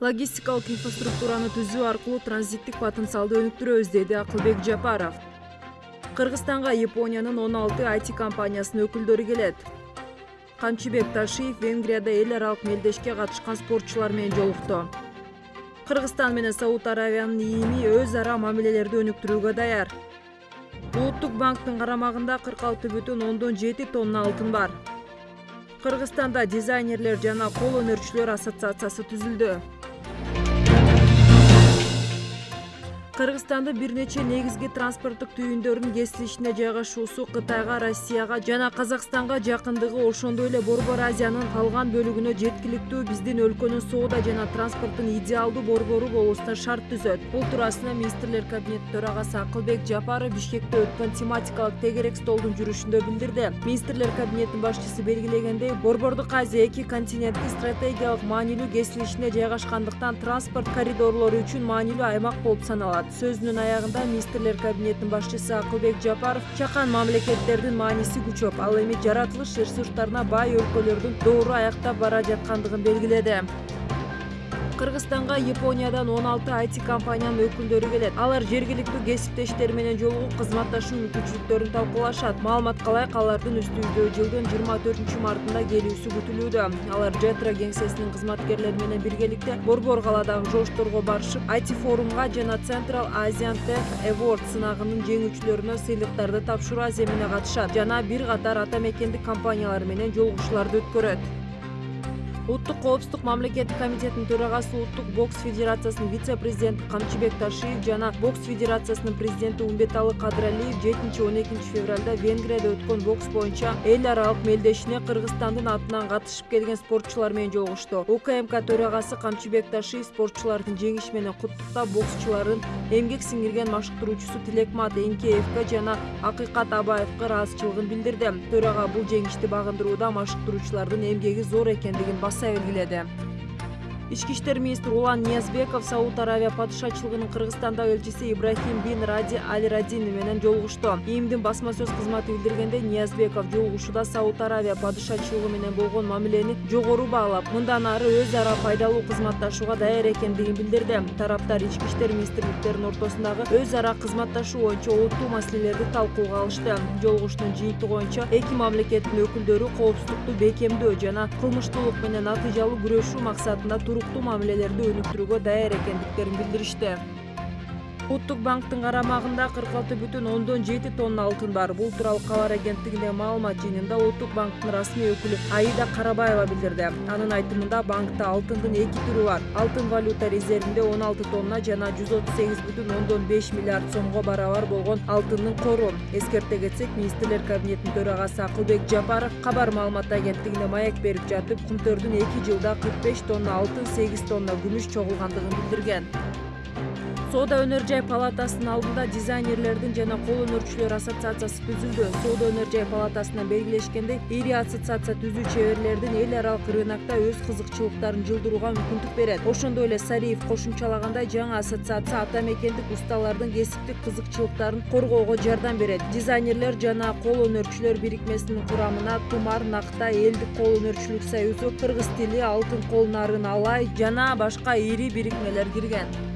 логистикалык инфраструктураны түзүү аркылуу транзиттик потенциалды өнүктүрөбүз деди акылбек жапаров. Кыргызстанга япониянын он алты айти компаниясынын өкүлдөрү келет. Камчыбек ташиев венгрияда эл аралык мелдешке катышкан спортчулар менен жолукту. Кыргызстан менен сауд аравиянын ИИМи өз ара мамилелерди өнүктүрүүгө даяр. Улуттук банктын карамагында кырк алты бүтүн ондон жети тонна алтын бар. Кыргызстанда дизайнерлер жана кол өнөрчүлөр ассоциациясы түзүлдү кыргызстандын бир нече негизги транспорттук түйүндөрүнүн кесилишине жайгашуусу кытайга россияга жана казакстанга жакындыгы ошондой эле борбор азиянын калган бөлүгүнө жеткиликтүү биздин өлкөнүн соода жана транспорттун идеалдуу борбору болуусуна шарт түзөт. Бул туурасында министрлер кабинети төрагасы акылбек жапаров бишкекте өткөн тематикалык тегерек столдун жүрүшүндө билдирди. Министрлер кабинетинин башчысы белгилегендей борбордук азия эки континенттин стратегиялык маанилүү кесилишине жайгашкандыктан транспорт коридорлору үчүн маанилүү аймак болуп саналат сөзүнүн аягында министрлер кабинетинин башчысы акылбек жапаров чакан мамлекеттердин мааниси күчөп ал эми жаратылыш ресурстарына бай өлкөлөрдүн доору аяктап бара жаткандыгын белгиледи кыргызстанга япониядан он алты айти компаниянын өкүлдөрү келет. Алар жергиликтүү кесиптештери менен жолугуп кызматташуу мүмкүнчүлүктөрүн талкуулашат. Маалыматка ылайык алардын үстүбүздө жылдын жыйырма төртүнчү мартында келүүсү күтүлүүдө. Алар жетро кеңсесинин кызматкерлери менен биргеликте борбор калаадагы жошторго барышып айти форумга жана централ азиан тех эword сынагынын жеңүүчүлөрүнө сыйлыктарды тапшыруу аземине катышат. Жана бир катар ата мекендик компаниялар менен жолугушууларды өткөрөт улуттук коопсуздук мамлекеттик комитетинин төрагасы улуттук бокс федерациясынын вице президенти камчыбек ташиев жана бокс федерациясынын президенти умбеталы кадыралиев жетинчи он экинчи февралда венгрияда өткөн бокс боюнча эл аралык мелдешине кыргызстандын атынан катышып келген спортчулар менен жолугушту. Укмк төрагасы камчыбек ташиев спортчулардын жеңиши менен куттуктап боксчулардын эмгек сиңирген машыктыруучусу тилекмат эңкеевге жана акыйкат абаевге ыраазычылыгын билдирди. Төрага бул жеңишти багындырууда машыктыруучулардын эмгеги зор экендигин баса белгиледи ички иштер министри улан ниязбеков сауд аравия падышачылыгынын кыргызстандагы элчиси ибрахим бин ради аль радини менен жолугушту имдин басма сөз кызматы билдиргендей ниязбеков жолугушууда сауд аравия падышачылыгы менен болгон мамилени жогору баалап мындан ары өз ара пайдалуу кызматташууга даяр экендигин билдирди. Тараптар ички иштер министрликтеринин ортосундагы өз ара кызматташуу боюнча олуттуу маселелерди талкууга алышты. Жолугушуунун жыйынтыгы боюнча эки мамлекеттин өкүлдөрү коопсуздукту бекемдөө жана кылмыштуулук менен натыйжалуу күрөшүү максатында туруктуу мамилелерди өнүктүрүүгө даяр экендиктерин билдиришти Ұлттық банктың қарамағында 46,7 тонна алтын бар. Бұл туралы хабар агенттігінде маалымат жиынында Ұлттық банктың расмий өкілі Аида Қарабаева білдірді. Аның айтымында банкта алтындын екі түрі бар. Алтын валюта резервінде 16 тонна жана 138,5 миллиард сомго барабар болған алтынның қоры. Ескерте кетсек, Министрлер кабинетинин төрагасы Акылбек Жапаров хабар маалымат агенттігіне маек беріп жатып, кумтөрдүн 2 жылда 45 тонна алтын, 8 тонна күмүш чогулгандыгын білдірген. Соода өнөр жай палатасынын алдында дизайнерлердин жана кол өнөрчүлөр ассоциациясы түзүлдү. Соода өнөр жай палатасынан белгилешкендей ири ассоциация түзүү чеберлердин эл аралык рынокто өз кызыкчылыктарын жылдырууга мүмкүндүк берет. Ошондой эле сариев кошумчалагандай жаңы ассоциация ата мекендикусталардын кесиптик кызыкчылыктарын коргоого жардам берет. Дизайнерлер жана кол өнөрчүлөр бирикмесинин курамына тумар нактай элдик кол өнөрчүлүк союзу кыргыз тили алтын кол нарын алай жана башка ири бирикмелер кирген